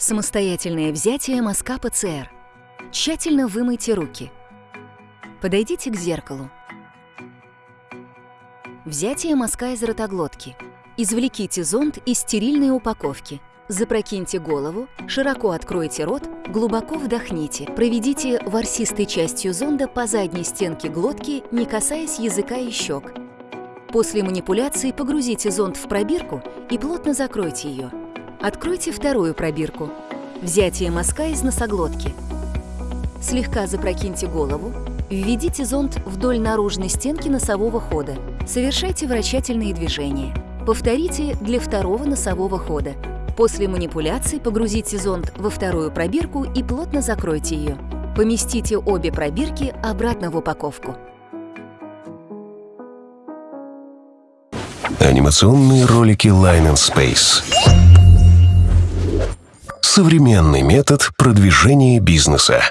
Самостоятельное взятие мазка ПЦР. Тщательно вымойте руки. Подойдите к зеркалу. Взятие мазка из ротоглотки. Извлеките зонд из стерильной упаковки. Запрокиньте голову, широко откройте рот, глубоко вдохните. Проведите ворсистой частью зонда по задней стенке глотки, не касаясь языка и щек. После манипуляции погрузите зонд в пробирку и плотно закройте ее. Откройте вторую пробирку. Взятие мазка из носоглотки. Слегка запрокиньте голову. Введите зонд вдоль наружной стенки носового хода. Совершайте вращательные движения. Повторите для второго носового хода. После манипуляции погрузите зонд во вторую пробирку и плотно закройте ее. Поместите обе пробирки обратно в упаковку. Анимационные ролики Line and Space. Современный метод продвижения бизнеса.